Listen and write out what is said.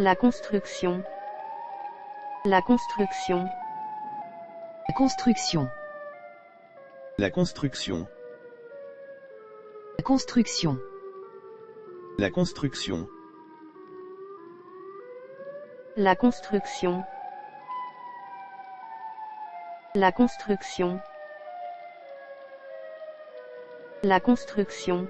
La construction. La construction. La construction. La construction. La construction. La construction. La construction. La construction. La construction.